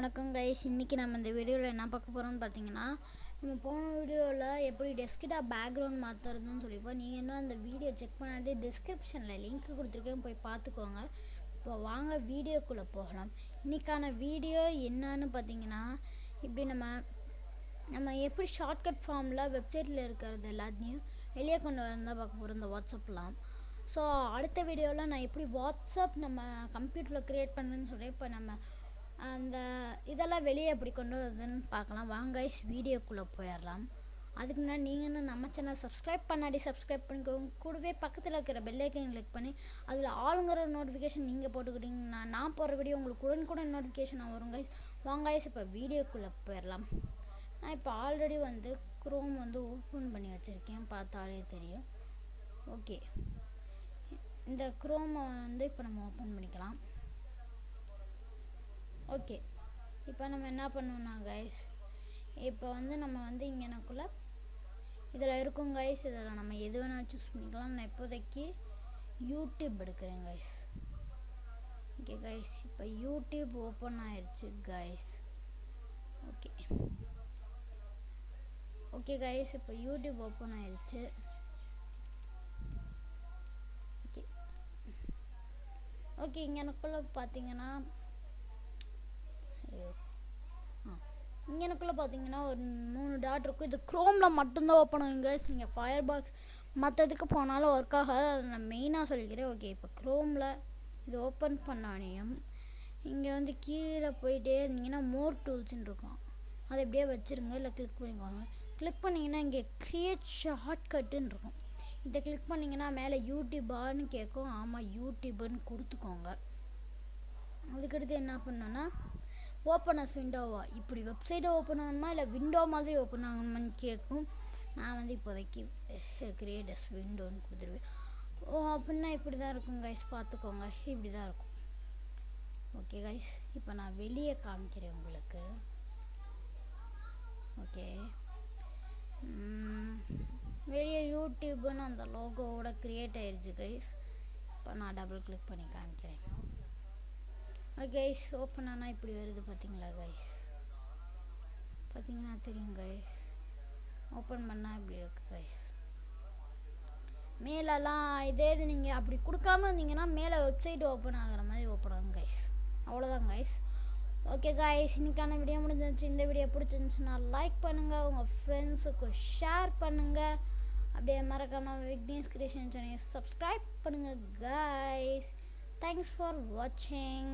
வணக்கம் கைஸ் இன்றைக்கி நம்ம இந்த வீடியோவில் என்ன பார்க்க போகிறோம்னு பார்த்தீங்கன்னா நம்ம போன வீடியோவில் எப்படி டெஸ்க்டாப் பேக்ரவுண்ட் மாற்றுறதுன்னு சொல்லிப்போம் நீங்கள் இன்னும் அந்த வீடியோ செக் பண்ணிட்டு டிஸ்கிரிப்ஷனில் லிங்க் கொடுத்துருக்கேன். போய் பார்த்துக்கோங்க. இப்போ வாங்க வீடியோக்குள்ளே போகலாம். இன்றைக்கான வீடியோ என்னன்னு பார்த்தீங்கன்னா இப்படி நம்ம நம்ம எப்படி ஷார்ட்கட் ஃபார்மில் வெப்சைட்டில் இருக்கிறது எல்லாத்தையும் வெளியே கொண்டு வரதான் பார்க்க போகிறோம் இந்த வாட்ஸ்அப்லாம் ஸோ அடுத்த வீடியோவில் நான் எப்படி வாட்ஸ்அப் நம்ம கம்ப்யூட்டரில் க்ரியேட் பண்ணுன்னு சொல்லி இப்போ நம்ம அந்த இதெல்லாம் வெளியே எப்படி கொண்டு வருதுன்னு பார்க்கலாம். வாங்க வீடியோக்குள்ளே போயிடலாம். அதுக்கு முன்னாடி நீங்கள் இன்னும் நம்ம சேனல் சப்ஸ்கிரைப் பண்ணாடி சப்ஸ்கிரைப் பண்ணிக்கோங்க. கூடவே பக்கத்தில் இருக்கிற பெல்லைக்கன் கிளிக் பண்ணி அதில் ஆளுங்கிற நோட்டிஃபிகேஷன் நீங்கள் போட்டுக்கிட்டீங்கன்னா நான் போடுற வீடியோ உங்களுக்கு உடனுக்குடன் நோட்டிஃபிகேஷன் வரும் கைஸ் வாங்க கைஸ் இப்போ வீடியோக்குள்ளே போயிடலாம். நான் இப்போ ஆல்ரெடி வந்து குரோம் வந்து ஓப்பன் பண்ணி வச்சுருக்கேன். பார்த்தாலே தெரியும். ஓகே இந்த குரோமை வந்து இப்போ நம்ம ஓப்பன் பண்ணிக்கலாம். ஓகே இப்போ நம்ம என்ன பண்ணுவோம்னா கைஸ் இப்போ வந்து நம்ம வந்து இங்கேனக்குள்ள இதில் இருக்கும் கைஸ் இதில் நம்ம எது வேணால் சூஸ் பண்ணிக்கலாம். நான் இப்போதைக்கு யூடியூப் எடுக்கிறேன் கைஸ் ஓகே கைஸ் இப்போ யூடியூப் ஓப்பன் ஆயிடுச்சு கைஸ் ஓகே ஓகே கைஸ் இப்போ யூடியூப் ஓப்பன் ஆயிடுச்சு ஓகே ஓகே இங்கே எனக்குள்ளே பார்த்தீங்கன்னா எனக்குள்ளே பார்த்தீங்கன்னா ஒரு மூணு டாட் இருக்கும். இது க்ரோமில் மட்டும்தான் ஓப்பன் ஆகும் நீங்கள் ஃபயர் பாக்ஸ் மற்றதுக்கு போனாலும் ஒர்க் ஆகாது. அதை நான் மெயினாக சொல்லிக்கிறேன். ஓகே இப்போ க்ரோமில் இது ஓப்பன் பண்ணானையும் இங்கே வந்து கீழே போயிட்டே இருந்தீங்கன்னா மோர் டூல்ஸ்ன்னு இருக்கும். அதை இப்படியே வச்சுருங்க. இல்லை கிளிக் பண்ணிக்கோங்க. கிளிக் பண்ணிங்கன்னா இங்கே க்ரியேட் ஷார்ட்கட்டுன்னு இருக்கும். இதை கிளிக் பண்ணிங்கன்னா மேலே யூடியூபான்னு கேட்கும். ஆமாம் யூடியூப்னு கொடுத்துக்கோங்க. அதுக்கடுத்து என்ன பண்ணோன்னா ஓப்பனஸ் விண்டோவா இப்படி வெப்சைட்டை ஓப்பன் ஆகணுமா? இல்லை விண்டோ மாதிரி ஓப்பன் ஆகணுமான்னு கேட்கும் நான் வந்து இப்போதைக்கு eh, கிரியேட்டர்ஸ் விண்டோன்னு கொடுத்துருவேன். ஓ அப்படின்னா இப்படி தான் இருக்கும் கைஸ் பார்த்துக்கோங்க. இப்படி தான் இருக்கும். ஓகே கைஸ் இப்போ நான் வெளியே காமிக்கிறேன் உங்களுக்கு. ஓகே வெளியே யூடியூப்னு அந்த லோகோவோட க்ரியேட் ஆயிடுச்சு கைஸ் இப்போ நான் டபுள் கிளிக் பண்ணி காமிக்கிறேன். கைஸ் ஓப்பன் ஆனால் இப்படி வருது பார்த்தீங்களா கைஸ் பார்த்தீங்கன்னா தெரியும் கைஸ் ஓப்பன் பண்ணால் இப்படி இருக்கு கைஸ் மேலெல்லாம் இதே இது நீங்கள் அப்படி கொடுக்காம இருந்தீங்கன்னா மேலே வெப்சைட் ஓப்பன் ஆகிற மாதிரி ஓப்பன் ஆகும் கைஸ் அவ்வளோதான் கைஸ் ஓகே கைஸ் இன்னைக்கான வீடியோ முடிஞ்சிருந்துச்சு இந்த வீடியோ பிடிச்சிருந்துச்சுன்னா லைக் பண்ணுங்கள் உங்கள் ஃப்ரெண்ட்ஸுக்கு ஷேர் பண்ணுங்கள் அப்படியே மறக்காமல் விக்னேஷ் கிரியேஷன் சேனல் சப்ஸ்கிரைப் பண்ணுங்கள் கைஸ் தேங்க்ஸ் ஃபார் வாட்சிங்